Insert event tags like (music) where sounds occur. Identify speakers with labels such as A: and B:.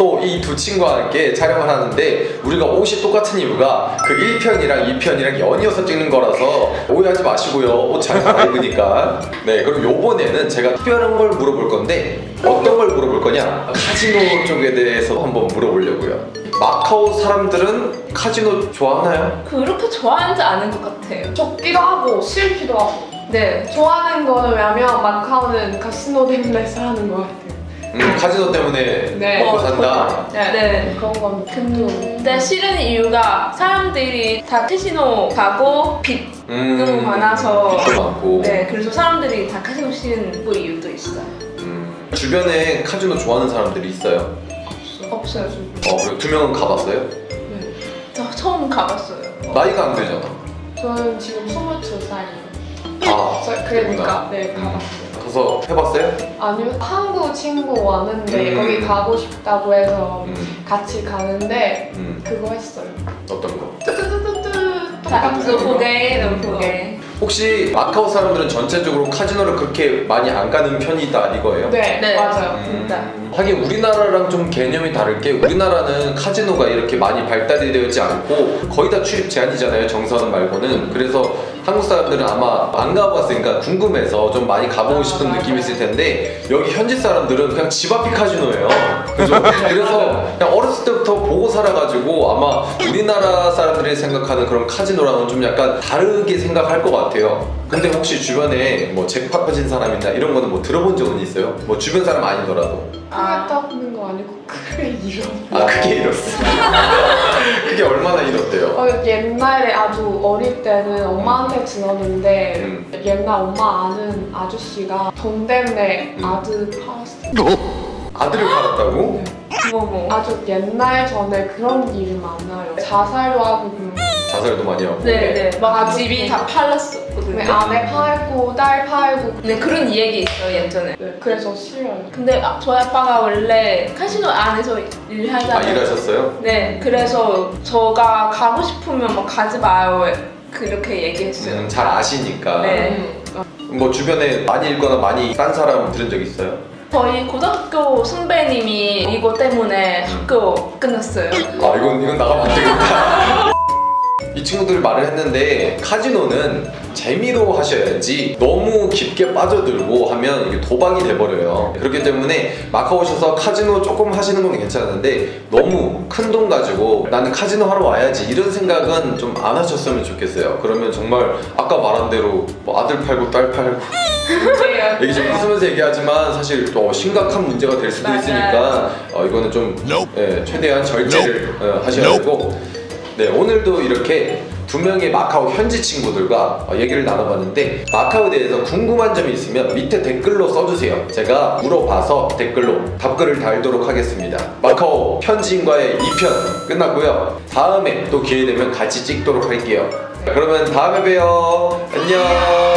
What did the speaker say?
A: 오늘도 이두 친구와 함께 촬영을 하는데 우리가 옷이 똑같은 이유가 그 1편이랑 2편이랑 연이어서 찍는 거라서 오해하지 마시고요. 옷잘 입으니까. 네 그럼 요번에는 제가 특별한 걸 물어볼 건데 어떤 걸 물어볼 거냐? 카지노 쪽에 대해서 한번 물어보려고요. 마카오 사람들은 카지노 좋아하나요?
B: 그렇게 좋아하지 않은 것 같아요.
C: 적기도 하고 싫기도 하고.
B: 네.
C: 좋아하는 거는 왜냐면 마카오는 카시노 때문에 사는 것 같아요
A: 음, 카지노 때문에
C: 네.
A: 먹고
B: 어,
A: 산다
C: 네,
B: 네.
C: 그런 건
B: 근데 싫은 이유가 사람들이 다 카지노 가고 빚
A: 음,
B: 너무 많아서.
A: 빚도 많고
B: 네, 그래서 사람들이 다 카지노 싫은 그 이유도 있어요.
A: 음, 주변에 카지노 좋아하는 사람들이 있어요?
B: 없어요.
A: 어, 그리고 두 명은 가봤어요?
B: 저 처음 가봤어요.
A: 나이가 안 되잖아.
C: 저는 지금 22살이에요
A: 아,
C: 그러니까 네
A: 음.
C: 가봤어요
A: 가서 해봤어요?
C: 아니요 한국 친구 왔는데
A: 음.
C: 거기 가고 싶다고 해서
A: 음,
C: 같이 가는데
A: 음,
C: 그거 했어요
A: 어떤 거?
C: 뚜뚜뚜뚜뚜 똑같은.
A: 혹시 마카오 사람들은 전체적으로 카지노를 그렇게 많이 안 가는 편이다 이거예요?
C: 네,
B: 네.
C: 맞아요
B: 진짜.
A: 음, 하긴 우리나라랑 좀 개념이 다를 게 우리나라는 카지노가 이렇게 많이 발달이 되지 않고 거의 다 출입 제한이잖아요 정선 말고는 그래서 한국 사람들은 아마 안 가봤으니까 궁금해서 좀 많이 가보고
C: 아,
A: 싶은
C: 맞아요.
A: 느낌이 있을 텐데 여기 현지 사람들은 그냥 집 앞이 카지노예요 그죠? (laughs) 그래서 그냥 어렸을 때부터 보고 살아가지고 아마 우리나라 사람들이 생각하는 그런 카지노랑은 좀 약간 다르게 생각할 것 같아요 근데 혹시 주변에 뭐 잭팟 빠진 사람이나 이런 거는 뭐 들어본 적은 있어요? 뭐 주변 사람 아니더라도
C: 크게 떠는 거 아니고 크게 잃어
A: 아 크게 잃었어 (laughs) 그게 얼마나 잃었대요?
C: 어, 옛날에 아주 어릴 때는 엄마한테 들었는데
A: 음.
C: 옛날 엄마 아는 아저씨가 돈 때문에
A: 음.
C: 아들 팔았어요
A: 아들을 팔았다고?
B: 뭐 뭐.
C: 아주 옛날 전에 그런 일이 많아요 자살도 하고 그런 거.
A: 자살도 많이 하고
B: 네, 네. 막
C: 아주
B: 집이
C: 네.
B: 다 팔렸었거든요.
C: 왜 아내 팔고 딸 팔고
B: 네, 그런 얘기 있어요, 예전에.
C: 네, 그래서 싫어요
B: 근데 아, 저희 아빠가 원래 카지노 안에서
A: 아
B: 일하잖아요.
A: 일하셨어요?
B: 네, 그래서 저가 가고 싶으면 막 가지 마요. 그렇게 얘기했어요.
A: 음, 잘 아시니까
B: 네.
C: 음.
A: 뭐 주변에 많이 읽거나 많이 싼 사람 들은 적 있어요?
B: 저희 고등학교 선배님이 이거 때문에 학교 끊었어요.
A: 아 이건 이건 나가면 안 되겠다. (laughs) 이 친구들이 말을 했는데 카지노는 재미로 하셔야지 너무 깊게 빠져들고 하면 이게 도박이 돼버려요. 그렇기 때문에 마카오 오셔서 카지노 조금 하시는 건 괜찮은데 너무 큰 돈 가지고 나는 카지노 하러 와야지 이런 생각은 좀 안 하셨으면 좋겠어요. 그러면 정말 아까 말한 대로 뭐 아들 팔고 딸 팔고. (laughs) 이게 좀 웃으면서 얘기하지만 사실 또 심각한 문제가 될 수도. 있으니까 어, 이거는 좀 예, 최대한 절제를 어, 하셔야. 되고 네 오늘도 이렇게 두 명의 마카오 현지 친구들과 어, 얘기를 나눠봤는데 마카오에 대해서 궁금한 점이 있으면 밑에 댓글로 써주세요. 제가 물어봐서 댓글로 답글을 달도록 하겠습니다. 마카오 현지인과의 2편 끝났고요. 다음에 또 기회 되면 같이 찍도록 할게요. 그러면 다음에 봬요. 안녕